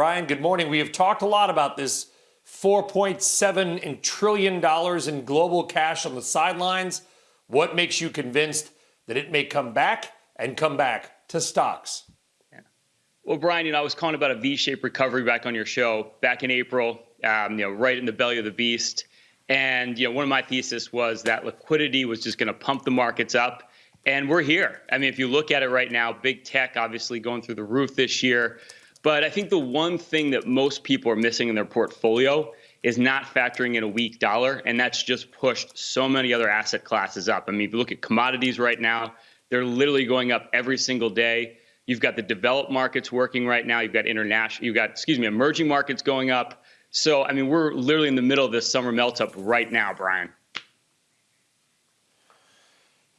Ryan, good morning. We have talked a lot about this $4.7 trillion in global cash on the sidelines. What makes you convinced that it may come back and come back to stocks? Yeah. Well, Brian, you know, I was calling about a V-shaped recovery back on your show back in April, um, you know, right in the belly of the beast. And, you know, one of my thesis was that liquidity was just going to pump the markets up. And we're here. I mean, if you look at it right now, big tech obviously going through the roof this year. But I think the one thing that most people are missing in their portfolio is not factoring in a weak dollar, and that's just pushed so many other asset classes up. I mean, if you look at commodities right now, they're literally going up every single day. You've got the developed markets working right now. You've got international, you've got, excuse me, emerging markets going up. So, I mean, we're literally in the middle of this summer melt up right now, Brian.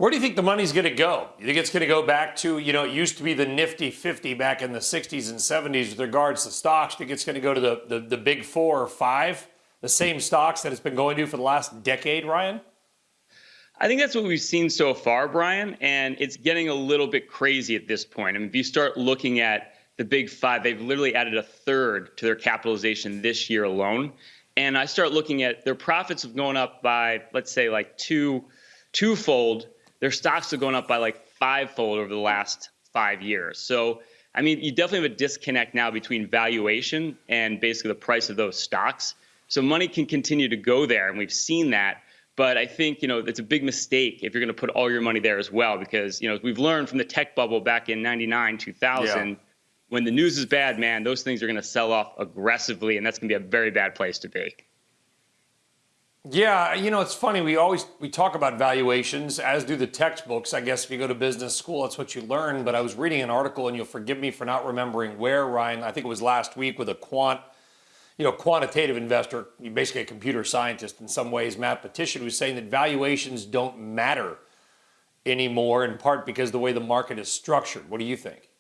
Where do you think the money's going to go? You think it's going to go back to, you know, it used to be the nifty 50 back in the 60s and 70s with regards to stocks. You think it's going to go to the, the, the big four or five, the same stocks that it's been going to for the last decade, Ryan? I think that's what we've seen so far, Brian, and it's getting a little bit crazy at this point. I mean, if you start looking at the big five, they've literally added a third to their capitalization this year alone. And I start looking at their profits have gone up by, let's say, like two, twofold their stocks are going up by like fivefold over the last five years. So, I mean, you definitely have a disconnect now between valuation and basically the price of those stocks. So money can continue to go there, and we've seen that. But I think you know it's a big mistake if you're going to put all your money there as well, because you know we've learned from the tech bubble back in '99, 2000. Yeah. When the news is bad, man, those things are going to sell off aggressively, and that's going to be a very bad place to be. Yeah, you know, it's funny. We always we talk about valuations, as do the textbooks. I guess if you go to business school, that's what you learn. But I was reading an article, and you'll forgive me for not remembering where, Ryan. I think it was last week with a quant, you know, quantitative investor, basically a computer scientist in some ways, Matt Petition, was saying that valuations don't matter anymore, in part because the way the market is structured. What do you think?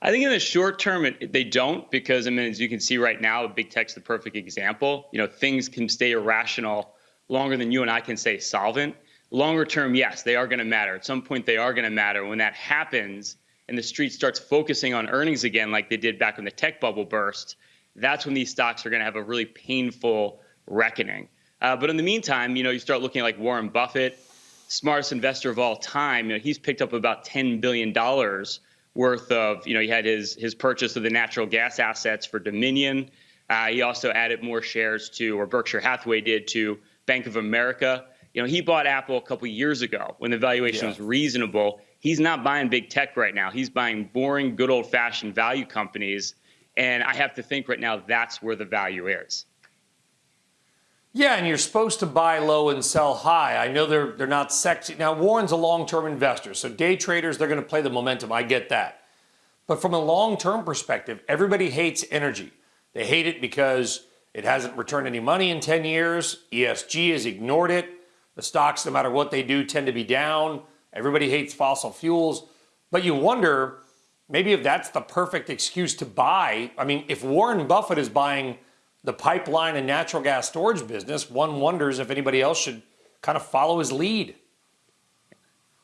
I think in the short term, it, they don't because I mean, as you can see right now, big tech's the perfect example. You know, things can stay irrational longer than you and I can stay solvent. Longer term, yes, they are going to matter. At some point, they are going to matter. When that happens, and the street starts focusing on earnings again, like they did back when the tech bubble burst, that's when these stocks are going to have a really painful reckoning. Uh, but in the meantime, you know, you start looking like Warren Buffett, smartest investor of all time. You know, he's picked up about ten billion dollars worth of, you know, he had his his purchase of the natural gas assets for Dominion. Uh, he also added more shares to, or Berkshire Hathaway did to Bank of America. You know, he bought Apple a couple years ago when the valuation yeah. was reasonable. He's not buying big tech right now. He's buying boring, good old fashioned value companies. And I have to think right now that's where the value is. Yeah, and you're supposed to buy low and sell high. I know they're they're not sexy. Now Warren's a long-term investor, so day traders they're going to play the momentum. I get that. But from a long-term perspective, everybody hates energy. They hate it because it hasn't returned any money in 10 years. ESG has ignored it. The stocks, no matter what they do, tend to be down. Everybody hates fossil fuels. But you wonder maybe if that's the perfect excuse to buy. I mean, if Warren Buffett is buying the pipeline and natural gas storage business, one wonders if anybody else should kind of follow his lead.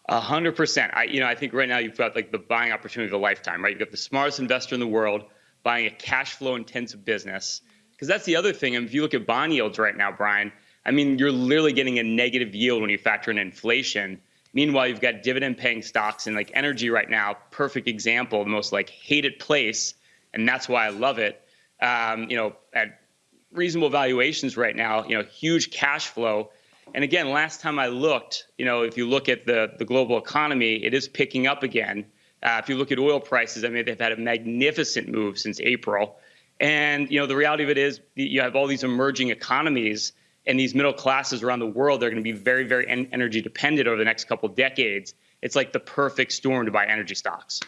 A hundred percent. I, you know, I think right now you've got like the buying opportunity of a lifetime, right? You've got the smartest investor in the world buying a cash flow intensive business. Because that's the other thing. I mean, if you look at bond yields right now, Brian, I mean, you're literally getting a negative yield when you factor in inflation. Meanwhile, you've got dividend paying stocks and like energy right now, perfect example, the most like hated place. And that's why I love it. Um, you know, at reasonable valuations right now, you know, huge cash flow. And again, last time I looked, you know, if you look at the, the global economy, it is picking up again. Uh, if you look at oil prices, I mean, they've had a magnificent move since April. And, you know, the reality of it is you have all these emerging economies and these middle classes around the world, they're going to be very, very energy dependent over the next couple decades. It's like the perfect storm to buy energy stocks.